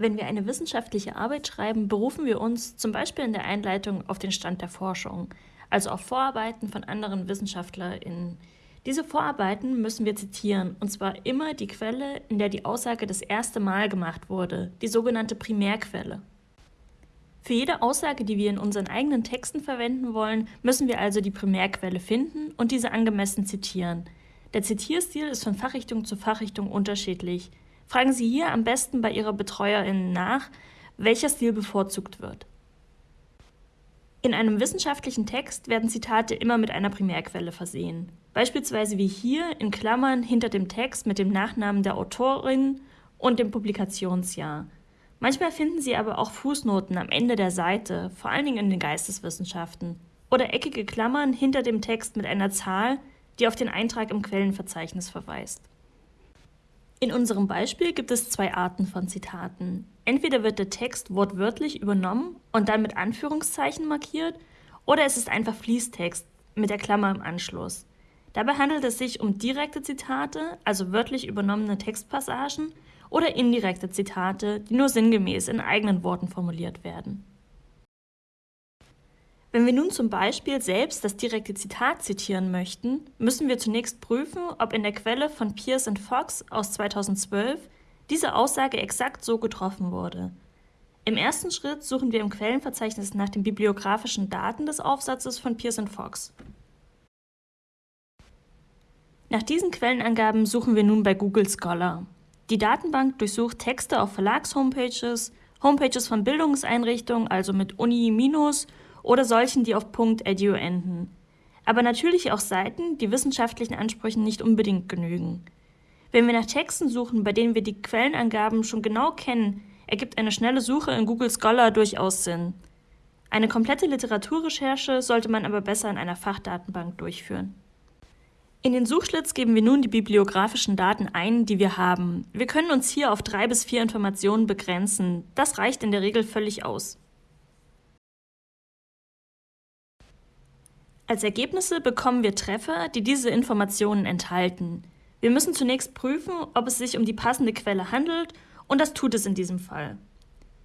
Wenn wir eine wissenschaftliche Arbeit schreiben, berufen wir uns zum Beispiel in der Einleitung auf den Stand der Forschung, also auf Vorarbeiten von anderen WissenschaftlerInnen. Diese Vorarbeiten müssen wir zitieren, und zwar immer die Quelle, in der die Aussage das erste Mal gemacht wurde, die sogenannte Primärquelle. Für jede Aussage, die wir in unseren eigenen Texten verwenden wollen, müssen wir also die Primärquelle finden und diese angemessen zitieren. Der Zitierstil ist von Fachrichtung zu Fachrichtung unterschiedlich. Fragen Sie hier am besten bei Ihrer BetreuerInnen nach, welcher Stil bevorzugt wird. In einem wissenschaftlichen Text werden Zitate immer mit einer Primärquelle versehen. Beispielsweise wie hier in Klammern hinter dem Text mit dem Nachnamen der Autorin und dem Publikationsjahr. Manchmal finden Sie aber auch Fußnoten am Ende der Seite, vor allen Dingen in den Geisteswissenschaften. Oder eckige Klammern hinter dem Text mit einer Zahl, die auf den Eintrag im Quellenverzeichnis verweist. In unserem Beispiel gibt es zwei Arten von Zitaten. Entweder wird der Text wortwörtlich übernommen und dann mit Anführungszeichen markiert, oder es ist einfach Fließtext mit der Klammer im Anschluss. Dabei handelt es sich um direkte Zitate, also wörtlich übernommene Textpassagen, oder indirekte Zitate, die nur sinngemäß in eigenen Worten formuliert werden. Wenn wir nun zum Beispiel selbst das direkte Zitat zitieren möchten, müssen wir zunächst prüfen, ob in der Quelle von Pierce und Fox aus 2012 diese Aussage exakt so getroffen wurde. Im ersten Schritt suchen wir im Quellenverzeichnis nach den bibliografischen Daten des Aufsatzes von Pierce und Fox. Nach diesen Quellenangaben suchen wir nun bei Google Scholar. Die Datenbank durchsucht Texte auf Verlagshomepages, Homepages von Bildungseinrichtungen, also mit Uni- oder solchen, die auf .edu enden. Aber natürlich auch Seiten, die wissenschaftlichen Ansprüchen nicht unbedingt genügen. Wenn wir nach Texten suchen, bei denen wir die Quellenangaben schon genau kennen, ergibt eine schnelle Suche in Google Scholar durchaus Sinn. Eine komplette Literaturrecherche sollte man aber besser in einer Fachdatenbank durchführen. In den Suchschlitz geben wir nun die bibliografischen Daten ein, die wir haben. Wir können uns hier auf drei bis vier Informationen begrenzen. Das reicht in der Regel völlig aus. Als Ergebnisse bekommen wir Treffer, die diese Informationen enthalten. Wir müssen zunächst prüfen, ob es sich um die passende Quelle handelt und das tut es in diesem Fall.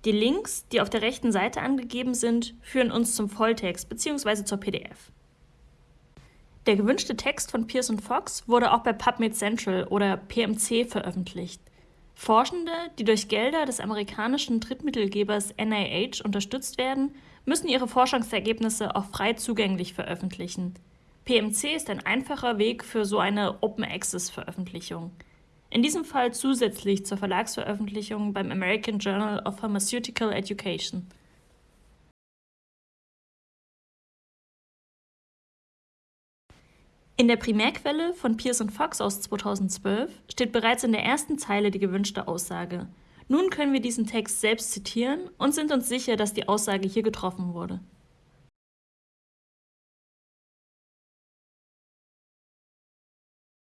Die Links, die auf der rechten Seite angegeben sind, führen uns zum Volltext bzw. zur PDF. Der gewünschte Text von und Fox wurde auch bei PubMed Central oder PMC veröffentlicht. Forschende, die durch Gelder des amerikanischen Drittmittelgebers NIH unterstützt werden, müssen ihre Forschungsergebnisse auch frei zugänglich veröffentlichen. PMC ist ein einfacher Weg für so eine Open Access Veröffentlichung. In diesem Fall zusätzlich zur Verlagsveröffentlichung beim American Journal of Pharmaceutical Education. In der Primärquelle von und Fox aus 2012 steht bereits in der ersten Zeile die gewünschte Aussage. Nun können wir diesen Text selbst zitieren und sind uns sicher, dass die Aussage hier getroffen wurde.